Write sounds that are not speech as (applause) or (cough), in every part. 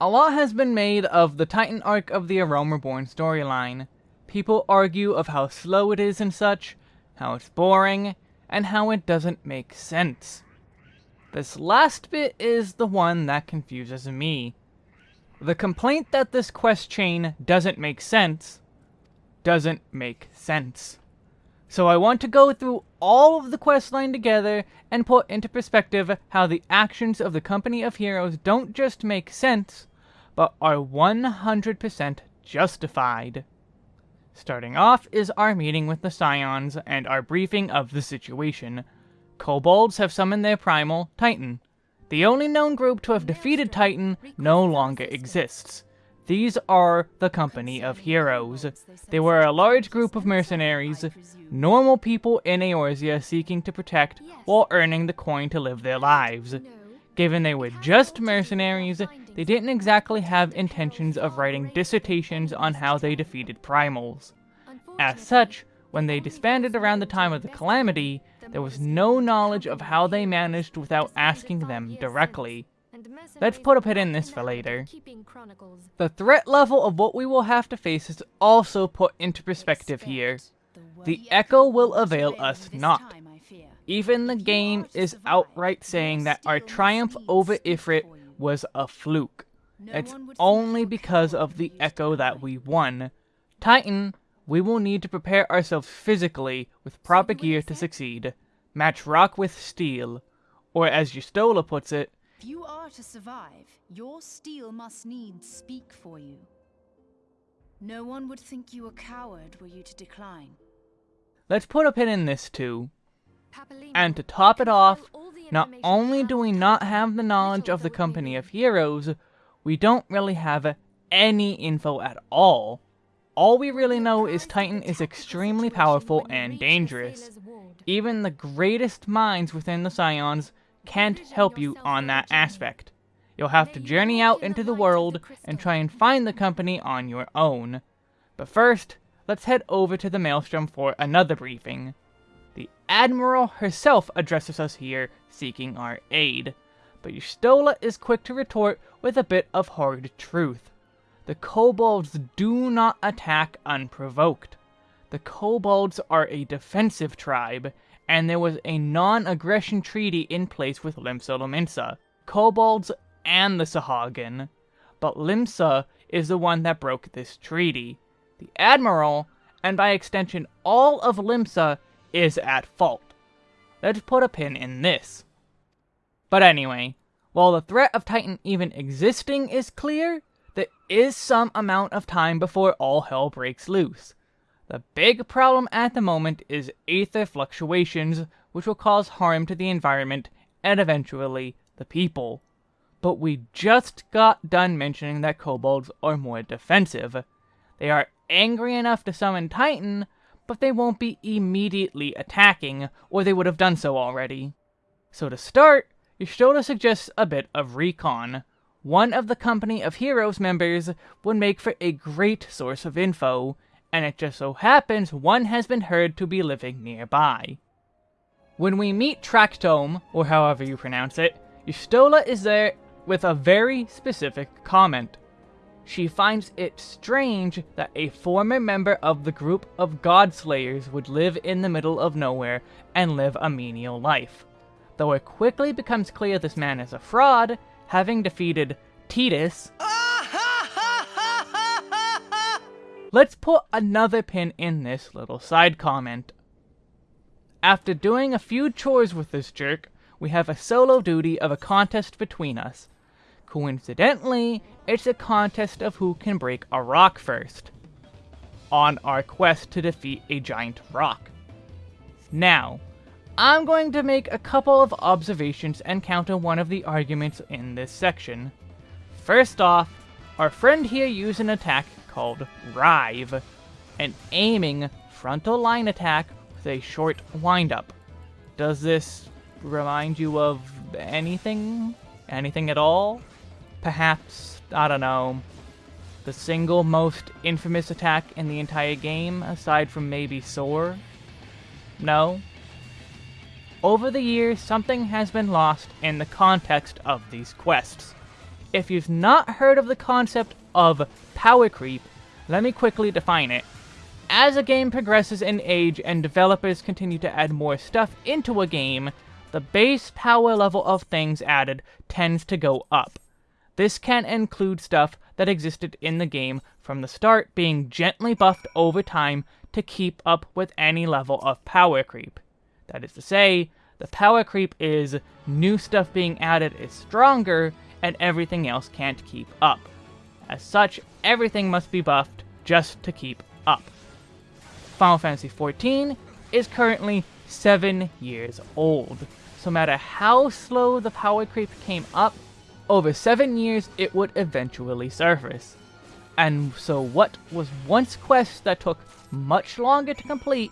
A lot has been made of the Titan arc of the A Reborn storyline. People argue of how slow it is and such, how it's boring, and how it doesn't make sense. This last bit is the one that confuses me. The complaint that this quest chain doesn't make sense, doesn't make sense. So I want to go through all of the quest line together and put into perspective how the actions of the Company of Heroes don't just make sense, but are 100% justified. Starting off is our meeting with the Scions and our briefing of the situation. Kobolds have summoned their primal, Titan. The only known group to have defeated Titan no longer exists. These are the Company of Heroes. They were a large group of mercenaries, normal people in Eorzea seeking to protect while earning the coin to live their lives. Given they were just mercenaries, they didn't exactly have intentions of writing dissertations on how they defeated primals. As such, when they disbanded around the time of the Calamity, there was no knowledge of how they managed without asking them directly. Let's put a pin in this for later. The threat level of what we will have to face is also put into perspective here. The Echo will avail us not. Even the game is outright saying that our triumph over Ifrit was a fluke. It's only because of the Echo that we won. Titan, we will need to prepare ourselves physically with proper gear to succeed. Match rock with steel. Or as Y'shtola puts it, If you are to survive, your steel must needs speak for you. No one would think you a coward were you to decline. let's put a pin in this too. And to top it off, not only do we not have the knowledge of the Company of Heroes, we don't really have any info at all. All we really know is Titan is extremely powerful and dangerous. Even the greatest minds within the Scions can't help you on that aspect. You'll have to journey out into the world and try and find the company on your own. But first, let's head over to the Maelstrom for another briefing. The Admiral herself addresses us here, seeking our aid. But Y'shtola is quick to retort with a bit of hard truth. The kobolds do not attack unprovoked. The kobolds are a defensive tribe, and there was a non-aggression treaty in place with Limsa Lominsa, kobolds and the Sahagin. But Limsa is the one that broke this treaty. The Admiral, and by extension all of Limsa, is at fault. Let's put a pin in this. But anyway, while the threat of Titan even existing is clear, there is some amount of time before all hell breaks loose. The big problem at the moment is aether fluctuations, which will cause harm to the environment and eventually the people. But we just got done mentioning that kobolds are more defensive. They are angry enough to summon Titan, but they won't be immediately attacking, or they would have done so already. So to start, Y'shtola suggests a bit of recon. One of the Company of Heroes members would make for a great source of info, and it just so happens one has been heard to be living nearby. When we meet Tractome, or however you pronounce it, Y'shtola is there with a very specific comment. She finds it strange that a former member of the group of Godslayers would live in the middle of nowhere and live a menial life. Though it quickly becomes clear this man is a fraud, having defeated Titus, (laughs) let's put another pin in this little side comment. After doing a few chores with this jerk, we have a solo duty of a contest between us. Coincidentally, it's a contest of who can break a rock first, on our quest to defeat a giant rock. Now, I'm going to make a couple of observations and counter one of the arguments in this section. First off, our friend here used an attack called Rive, an aiming frontal line attack with a short windup. Does this remind you of anything? Anything at all? Perhaps, I don't know, the single most infamous attack in the entire game, aside from maybe Soar? No? Over the years, something has been lost in the context of these quests. If you've not heard of the concept of power creep, let me quickly define it. As a game progresses in age and developers continue to add more stuff into a game, the base power level of things added tends to go up. This can include stuff that existed in the game from the start being gently buffed over time to keep up with any level of power creep. That is to say, the power creep is new stuff being added is stronger and everything else can't keep up. As such, everything must be buffed just to keep up. Final Fantasy XIV is currently 7 years old, so no matter how slow the power creep came up, over 7 years it would eventually surface. And so what was once quests that took much longer to complete,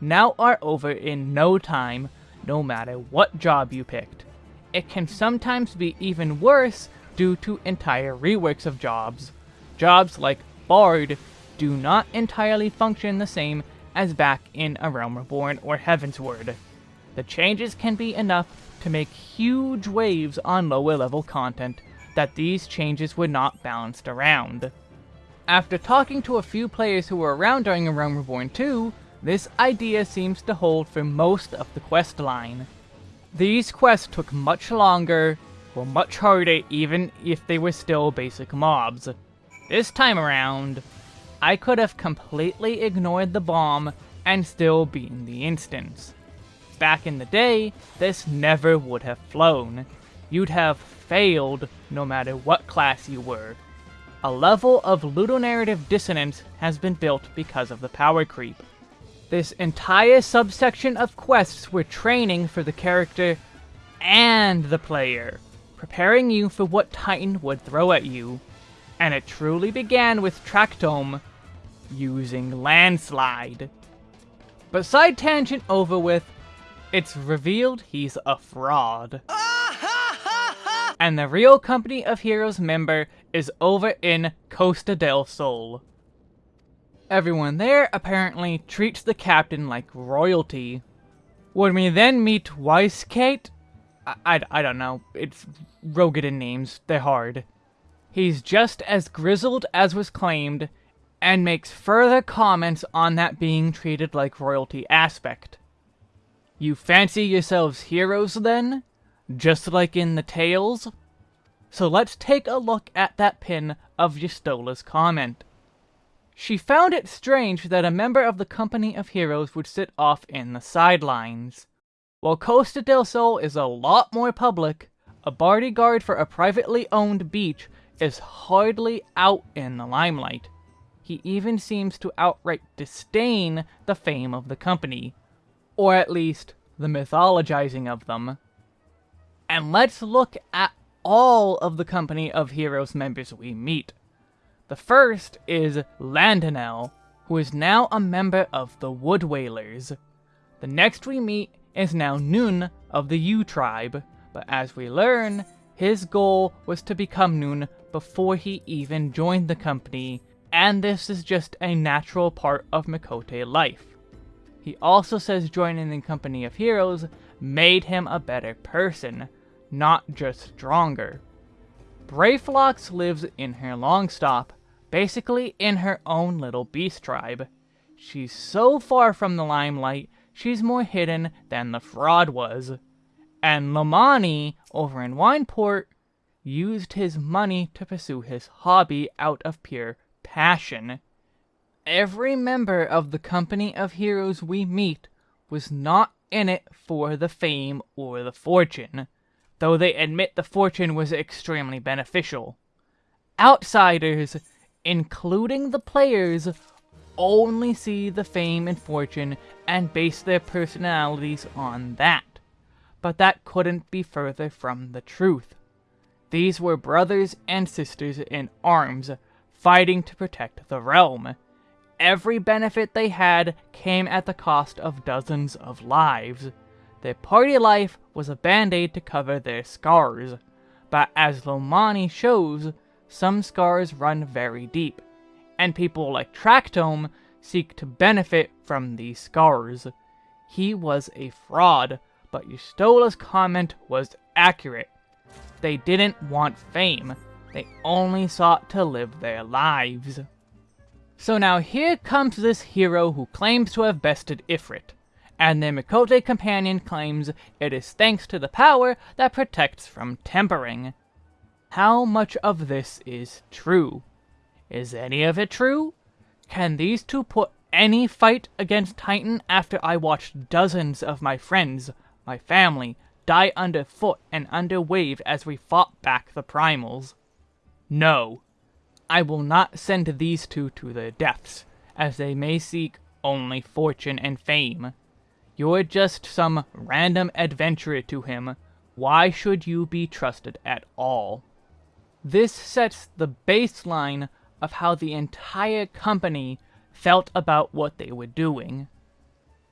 now are over in no time, no matter what job you picked. It can sometimes be even worse due to entire reworks of jobs. Jobs like Bard do not entirely function the same as back in A Realm Reborn or Heavensward. The changes can be enough to make huge waves on lower level content that these changes would not balanced around. After talking to a few players who were around during A Realm Reborn 2, this idea seems to hold for most of the quest line. These quests took much longer, were much harder even if they were still basic mobs. This time around, I could have completely ignored the bomb and still beaten the instance. Back in the day, this never would have flown. You'd have failed no matter what class you were. A level of ludonarrative dissonance has been built because of the power creep. This entire subsection of quests were training for the character and the player, preparing you for what Titan would throw at you. And it truly began with Tractome using Landslide. But side tangent over with, it's revealed he's a fraud. and the real Company of Heroes member is over in Costa del Sol. Everyone there apparently treats the captain like royalty. When we then meet Kate, I, I, I don't know, it's Roegadyn names, they're hard. He's just as grizzled as was claimed, and makes further comments on that being treated like royalty aspect. You fancy yourselves heroes then? Just like in the tales? So let's take a look at that pin of Y'shtola's comment. She found it strange that a member of the Company of Heroes would sit off in the sidelines. While Costa del Sol is a lot more public, a bodyguard for a privately owned beach is hardly out in the limelight. He even seems to outright disdain the fame of the company, or at least the mythologizing of them. And let's look at all of the Company of Heroes members we meet. The first is Landenel, who is now a member of the Wood Wailers. The next we meet is now Nun of the Yew tribe, but as we learn, his goal was to become Nun before he even joined the company, and this is just a natural part of Miqo'te life. He also says joining the Company of Heroes made him a better person, not just stronger. Brayflox lives in her Longstop, basically in her own little beast tribe. She's so far from the limelight, she's more hidden than the fraud was. And Lomani, over in Wineport, used his money to pursue his hobby out of pure passion. Every member of the company of heroes we meet was not in it for the fame or the fortune, though they admit the fortune was extremely beneficial. Outsiders including the players, only see the fame and fortune and base their personalities on that. But that couldn't be further from the truth. These were brothers and sisters in arms, fighting to protect the realm. Every benefit they had came at the cost of dozens of lives. Their party life was a band-aid to cover their scars. But as Lomani shows, some scars run very deep, and people like Tractome seek to benefit from these scars. He was a fraud, but Y'shtola's comment was accurate. They didn't want fame. They only sought to live their lives. So now here comes this hero who claims to have bested Ifrit, and their Miqo'te companion claims it is thanks to the power that protects from tempering. How much of this is true? Is any of it true? Can these two put any fight against Titan after I watched dozens of my friends, my family, die underfoot and under wave as we fought back the primals? No. I will not send these two to their deaths, as they may seek only fortune and fame. You're just some random adventurer to him. Why should you be trusted at all? This sets the baseline of how the entire company felt about what they were doing.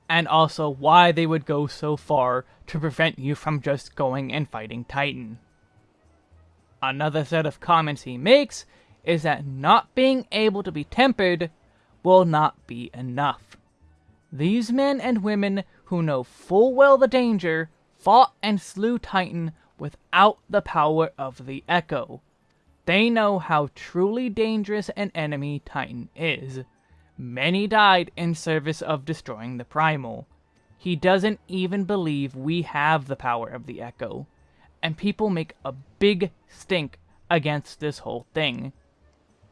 And also why they would go so far to prevent you from just going and fighting Titan. Another set of comments he makes is that not being able to be tempered will not be enough. These men and women who know full well the danger fought and slew Titan without the power of the Echo. They know how truly dangerous an enemy Titan is. Many died in service of destroying the Primal. He doesn't even believe we have the power of the Echo. And people make a big stink against this whole thing.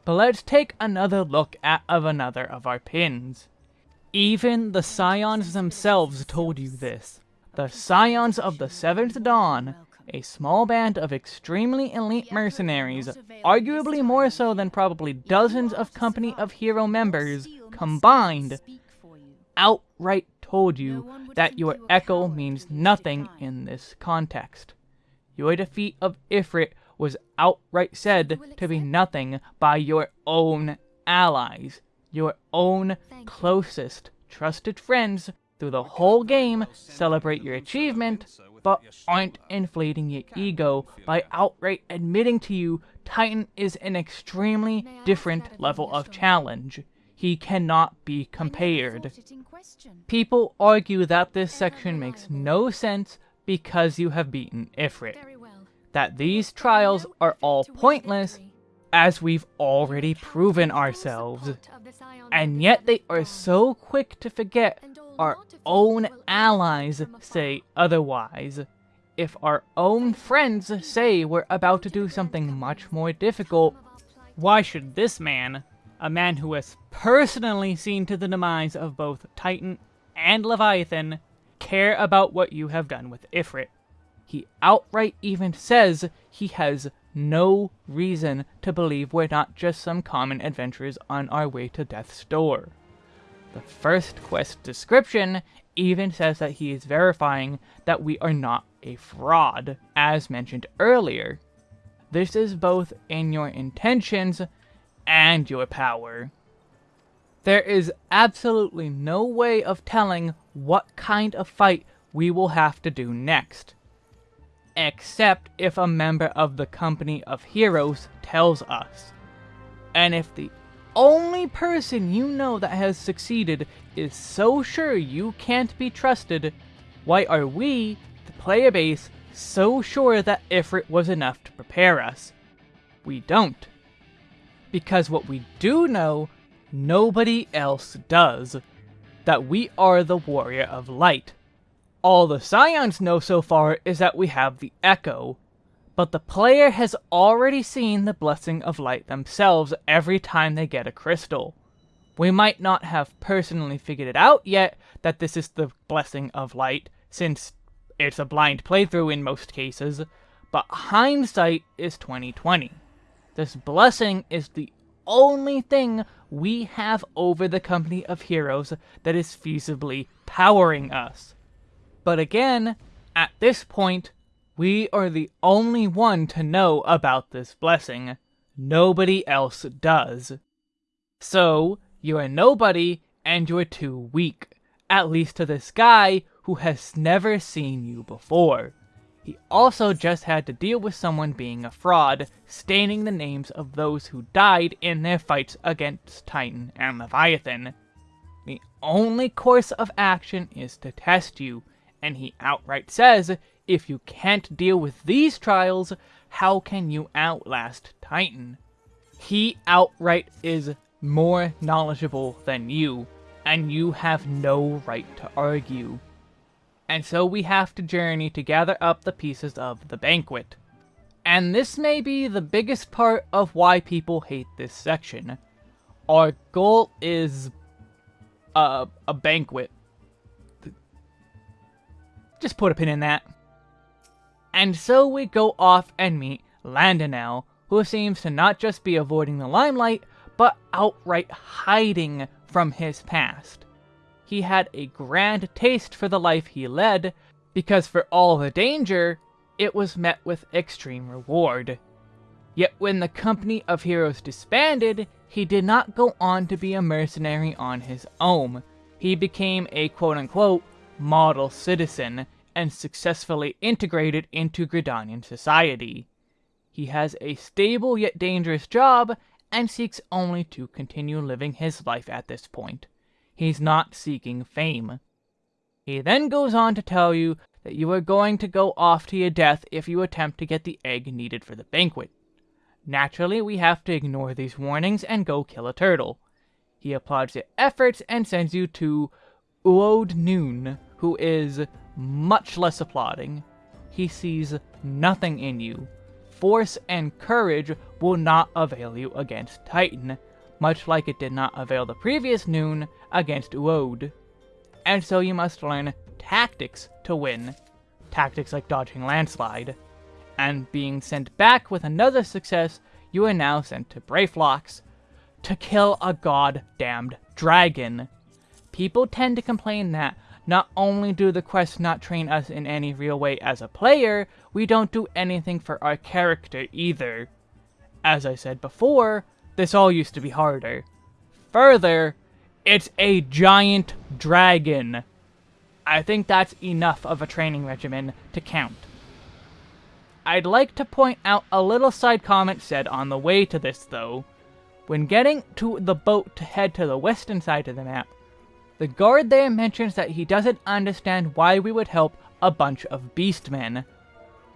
But let's take another look at of another of our pins. Even the Scions themselves told you this. The Scions of the Seventh Dawn a small band of extremely elite mercenaries, arguably more so than probably dozens of Company of Hero members combined, outright told you that your Echo means nothing in this context. Your defeat of Ifrit was outright said to be nothing by your own allies, your own closest trusted friends through the whole game celebrate your achievement, but aren't inflating your ego by outright admitting to you Titan is an extremely different level of challenge. He cannot be compared. People argue that this section makes no sense because you have beaten Ifrit. That these trials are all pointless as we've already proven ourselves. And yet they are so quick to forget our own allies say otherwise. If our own friends say we're about to do something much more difficult, why should this man, a man who has personally seen to the demise of both Titan and Leviathan, care about what you have done with Ifrit? He outright even says he has no reason to believe we're not just some common adventurers on our way to death's door. The first quest description even says that he is verifying that we are not a fraud, as mentioned earlier. This is both in your intentions and your power. There is absolutely no way of telling what kind of fight we will have to do next. Except if a member of the Company of Heroes tells us. And if the only person you know that has succeeded is so sure you can't be trusted, why are we, the player base, so sure that Ifrit was enough to prepare us? We don't. Because what we do know, nobody else does. That we are the Warrior of Light. All the Scions know so far is that we have the Echo, but the player has already seen the Blessing of Light themselves every time they get a crystal. We might not have personally figured it out yet that this is the Blessing of Light, since it's a blind playthrough in most cases, but hindsight is 2020. This blessing is the only thing we have over the company of heroes that is feasibly powering us. But again, at this point, we are the only one to know about this blessing. Nobody else does. So, you're a nobody and you're too weak. At least to this guy who has never seen you before. He also just had to deal with someone being a fraud, staining the names of those who died in their fights against Titan and Leviathan. The only course of action is to test you, and he outright says if you can't deal with these trials, how can you outlast Titan? He outright is more knowledgeable than you, and you have no right to argue. And so we have to journey to gather up the pieces of the banquet. And this may be the biggest part of why people hate this section. Our goal is a, a banquet. Just put a pin in that. And so we go off and meet Landenel, who seems to not just be avoiding the limelight, but outright hiding from his past. He had a grand taste for the life he led, because for all the danger, it was met with extreme reward. Yet when the company of heroes disbanded, he did not go on to be a mercenary on his own. He became a quote-unquote model citizen and successfully integrated into Gridanian society. He has a stable yet dangerous job and seeks only to continue living his life at this point. He's not seeking fame. He then goes on to tell you that you are going to go off to your death if you attempt to get the egg needed for the banquet. Naturally, we have to ignore these warnings and go kill a turtle. He applauds your efforts and sends you to Uod Nunh, who is much less applauding. He sees nothing in you, force and courage will not avail you against Titan, much like it did not avail the previous Noon against Uod. And so you must learn tactics to win. Tactics like dodging landslide. And being sent back with another success, you are now sent to Brayflox to kill a god-damned dragon. People tend to complain that not only do the quests not train us in any real way as a player, we don't do anything for our character either. As I said before, this all used to be harder. Further, it's a giant dragon. I think that's enough of a training regimen to count. I'd like to point out a little side comment said on the way to this though. When getting to the boat to head to the western side of the map, the guard there mentions that he doesn't understand why we would help a bunch of beastmen.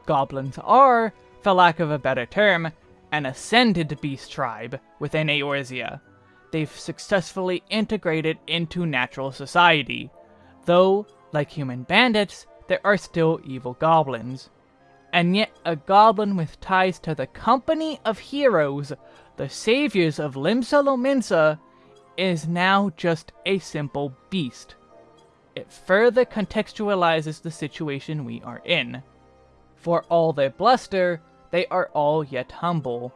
Goblins are, for lack of a better term, an ascended beast tribe within Eorzea. They've successfully integrated into natural society, though, like human bandits, there are still evil goblins. And yet a goblin with ties to the company of heroes, the saviors of Limsa Lominsa, is now just a simple beast. It further contextualizes the situation we are in. For all their bluster, they are all yet humble.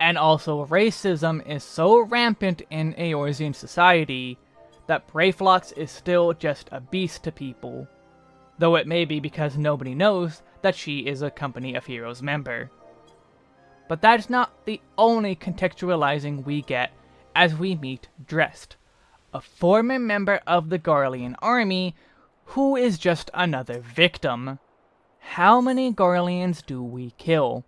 And also racism is so rampant in Eorzean society that Brayflox is still just a beast to people. Though it may be because nobody knows that she is a Company of Heroes member. But that's not the only contextualizing we get as we meet Drest, a former member of the Garlean army who is just another victim. How many Garleans do we kill?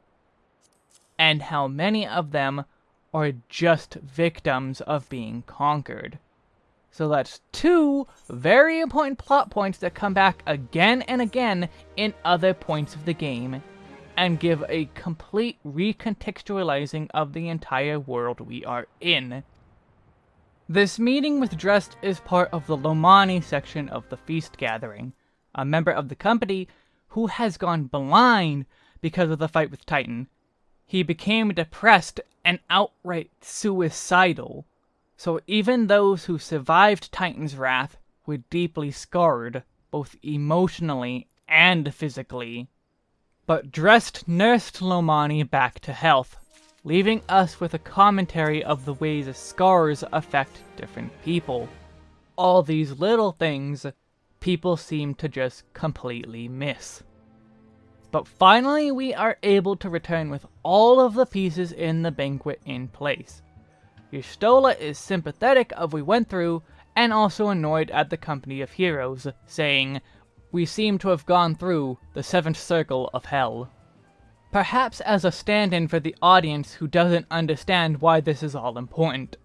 And how many of them are just victims of being conquered? So that's two very important plot points that come back again and again in other points of the game, and give a complete recontextualizing of the entire world we are in. This meeting with Drest is part of the Lomani section of the Feast Gathering, a member of the company who has gone blind because of the fight with Titan. He became depressed and outright suicidal. So even those who survived Titan's wrath were deeply scarred, both emotionally and physically. But Drest nursed Lomani back to health, leaving us with a commentary of the ways scars affect different people. All these little things people seem to just completely miss. But finally we are able to return with all of the pieces in the banquet in place. Y'shtola is sympathetic of we went through, and also annoyed at the company of heroes, saying, We seem to have gone through the seventh circle of hell perhaps as a stand-in for the audience who doesn't understand why this is all important.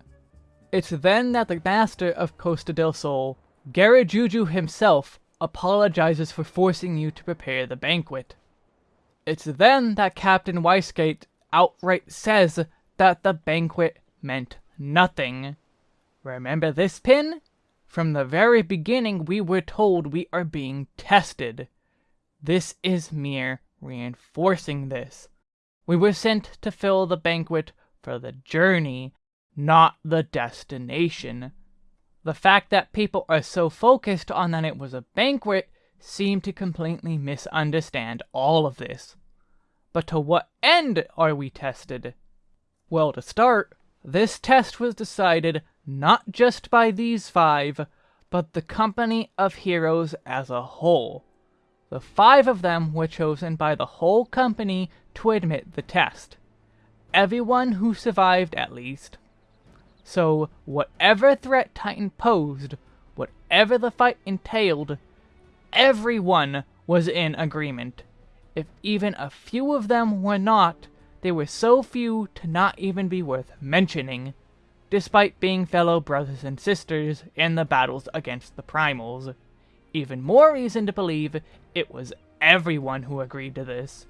It's then that the master of Costa del Sol, Gegeruju himself, apologizes for forcing you to prepare the banquet. It's then that Captain Weissgate outright says that the banquet meant nothing. Remember this pin? From the very beginning we were told we are being tested. This is mere reinforcing this. We were sent to fill the banquet for the journey, not the destination. The fact that people are so focused on that it was a banquet seem to completely misunderstand all of this. But to what end are we tested? Well, to start, this test was decided not just by these five, but the company of heroes as a whole. The five of them were chosen by the whole company to admit the test. Everyone who survived, at least. So, whatever threat Titan posed, whatever the fight entailed, everyone was in agreement. If even a few of them were not, they were so few to not even be worth mentioning, despite being fellow brothers and sisters in the battles against the Primals. Even more reason to believe it was everyone who agreed to this.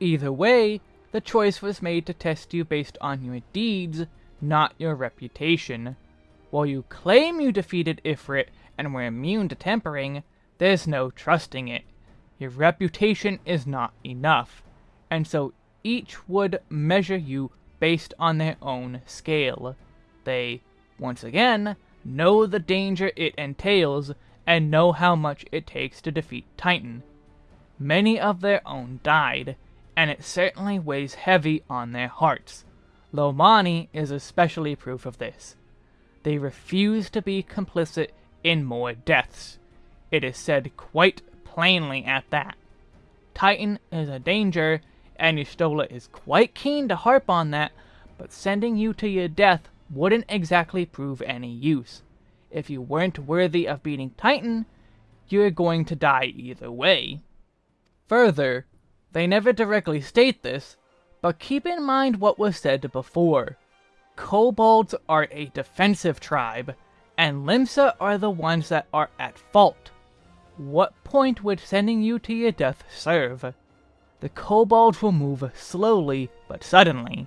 Either way, the choice was made to test you based on your deeds, not your reputation. While you claim you defeated Ifrit and were immune to tempering, there's no trusting it. Your reputation is not enough, and so each would measure you based on their own scale. They, once again, know the danger it entails and know how much it takes to defeat Titan. Many of their own died, and it certainly weighs heavy on their hearts. Lomani is especially proof of this. They refuse to be complicit in more deaths, it is said quite plainly at that. Titan is a danger, and Y'shtola is quite keen to harp on that, but sending you to your death wouldn't exactly prove any use. If you weren't worthy of beating Titan, you're going to die either way. Further, they never directly state this, but keep in mind what was said before. Kobolds are a defensive tribe, and Limsa are the ones that are at fault. What point would sending you to your death serve? The kobolds will move slowly, but suddenly.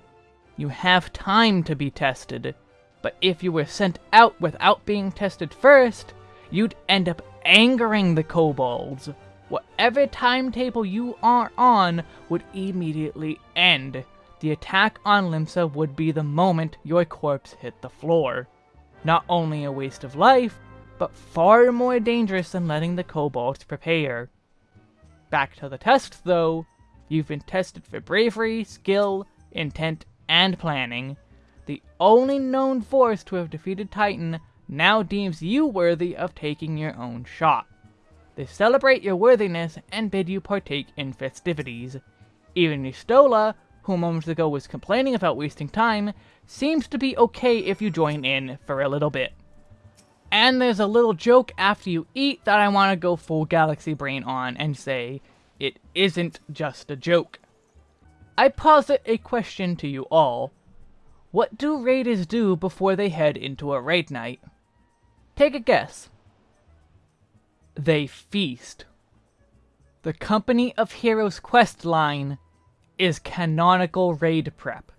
You have time to be tested, but if you were sent out without being tested first, you'd end up angering the kobolds. Whatever timetable you are on would immediately end. The attack on Limsa would be the moment your corpse hit the floor. Not only a waste of life, but far more dangerous than letting the kobolds prepare. Back to the test, though. You've been tested for bravery, skill, intent, and planning. The only known force to have defeated Titan now deems you worthy of taking your own shot. They celebrate your worthiness and bid you partake in festivities. Even Y'shtola, who moments ago was complaining about wasting time, seems to be okay if you join in for a little bit. And there's a little joke after you eat that I want to go full Galaxy Brain on and say, it isn't just a joke. I posit a question to you all. What do raiders do before they head into a raid night? Take a guess. They feast. The Company of Heroes quest line is canonical raid prep.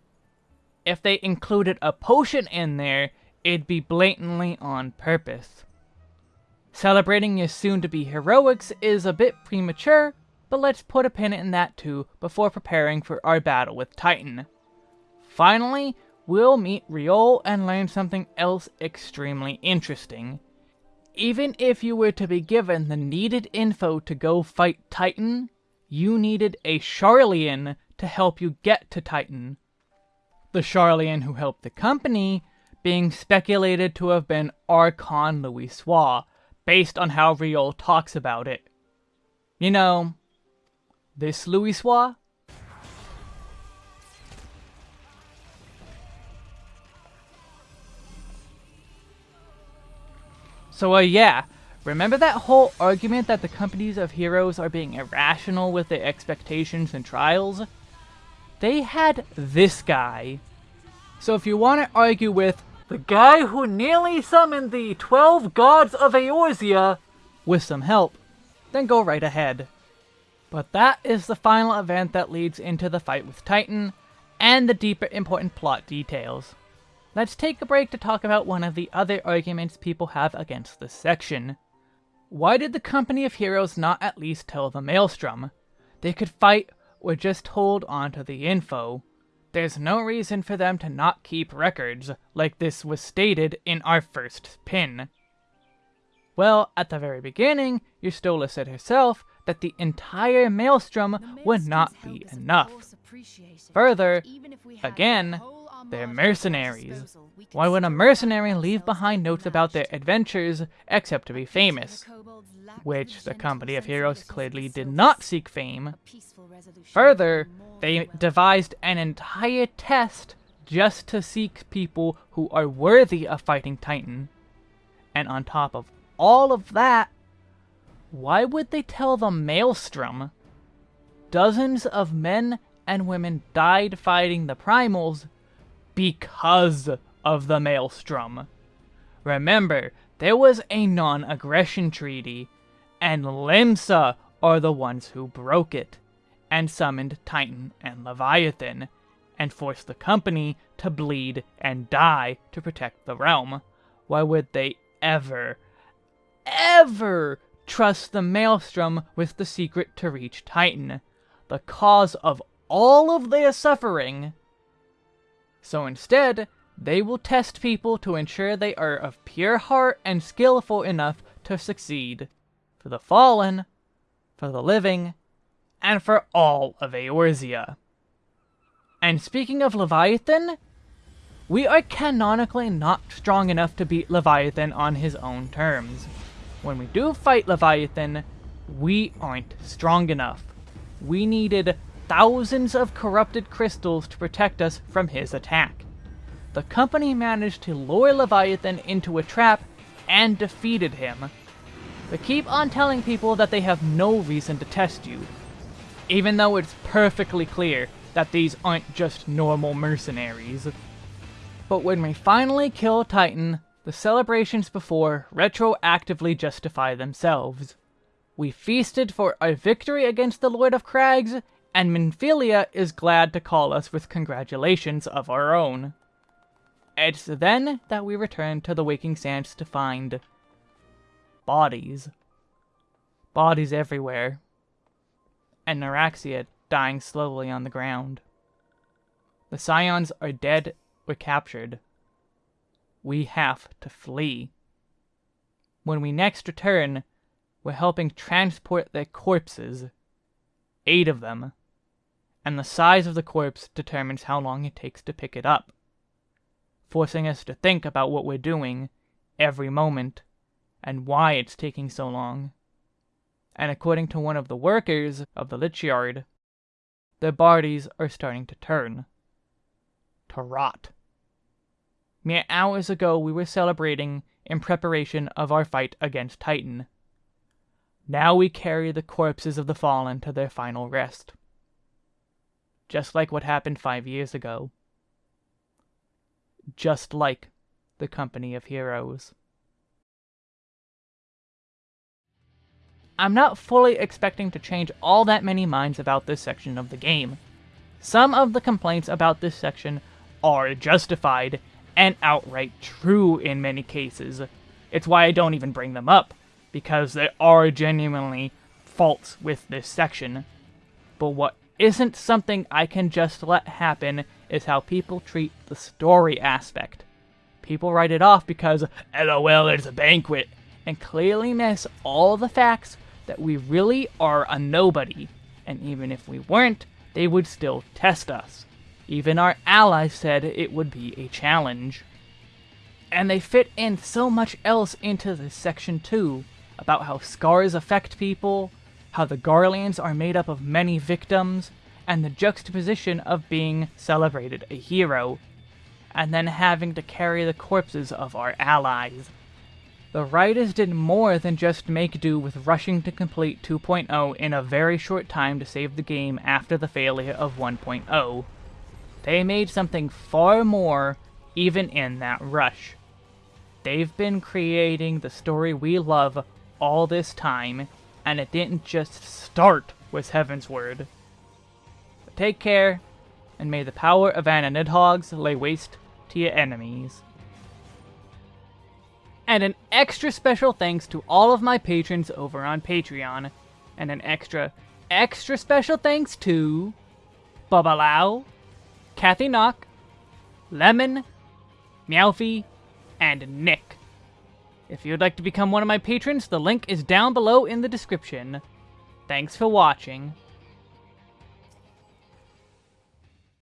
If they included a potion in there, it'd be blatantly on purpose. Celebrating your soon-to-be heroics is a bit premature, but let's put a pin in that too before preparing for our battle with Titan. Finally, we'll meet Riol and learn something else extremely interesting. Even if you were to be given the needed info to go fight Titan, you needed a Sharlayan to help you get to Titan. The Sharlayan who helped the company being speculated to have been Archon Louisoix, based on how Riol talks about it. You know, this Louisoix? So, uh, yeah, remember that whole argument that the companies of heroes are being irrational with their expectations and trials? They had this guy. So if you want to argue with, the guy who nearly summoned the twelve gods of Eorzea with some help, then go right ahead. But that is the final event that leads into the fight with Titan, and the deeper important plot details. Let's take a break to talk about one of the other arguments people have against this section. Why did the Company of Heroes not at least tell the Maelstrom? They could fight or just hold on to the info. There's no reason for them to not keep records, like this was stated in our first pin. Well, at the very beginning, Y'shtola said herself that the entire Maelstrom would not be enough. Further, again, they're mercenaries. Why would a mercenary leave behind notes about their adventures except to be famous? Which the Company of Heroes clearly did not seek fame. Further, they devised an entire test just to seek people who are worthy of fighting Titan. And on top of all of that, why would they tell the Maelstrom? Dozens of men and women died fighting the Primals because of the Maelstrom. Remember, there was a non-aggression treaty, and Limsa are the ones who broke it, and summoned Titan and Leviathan, and forced the company to bleed and die to protect the realm. Why would they ever, ever trust the Maelstrom with the secret to reach Titan, the cause of all of their suffering? So instead, they will test people to ensure they are of pure heart and skillful enough to succeed. For the fallen, for the living, and for all of Eorzea. And speaking of Leviathan, we are canonically not strong enough to beat Leviathan on his own terms. When we do fight Leviathan, we aren't strong enough. We needed thousands of corrupted crystals to protect us from his attack. The company managed to lure Leviathan into a trap and defeated him. But keep on telling people that they have no reason to test you, even though it's perfectly clear that these aren't just normal mercenaries. But when we finally kill Titan, the celebrations before retroactively justify themselves. We feasted for our victory against the Lord of Crags, and Minfilia is glad to call us with congratulations of our own. It's then that we return to the Waking Sands to find... bodies. Bodies everywhere. And Noraxia dying slowly on the ground. The Scions are dead or captured. We have to flee. When we next return, we're helping transport their corpses. Eight of them and the size of the corpse determines how long it takes to pick it up, forcing us to think about what we're doing every moment and why it's taking so long. And according to one of the workers of the Lich Yard, their bodies are starting to turn. To rot. Mere hours ago we were celebrating in preparation of our fight against Titan. Now we carry the corpses of the fallen to their final rest just like what happened five years ago. Just like the Company of Heroes. I'm not fully expecting to change all that many minds about this section of the game. Some of the complaints about this section are justified and outright true in many cases. It's why I don't even bring them up, because there are genuinely faults with this section. But what isn't something I can just let happen is how people treat the story aspect. People write it off because, lol, it's a banquet, and clearly miss all the facts that we really are a nobody, and even if we weren't, they would still test us. Even our allies said it would be a challenge. And they fit in so much else into this section too, about how scars affect people, how the Garleans are made up of many victims, and the juxtaposition of being celebrated a hero, and then having to carry the corpses of our allies. The writers did more than just make do with rushing to complete 2.0 in a very short time to save the game after the failure of 1.0. They made something far more even in that rush. They've been creating the story we love all this time, and it didn't just start was Heavensward. But take care, and may the power of Anna lay waste to your enemies. And an extra special thanks to all of my patrons over on Patreon, and an extra, extra special thanks to Bubba Lau, Kathy Knock, Lemon, Meowfie, and Nick. If you'd like to become one of my patrons, the link is down below in the description. Thanks for watching.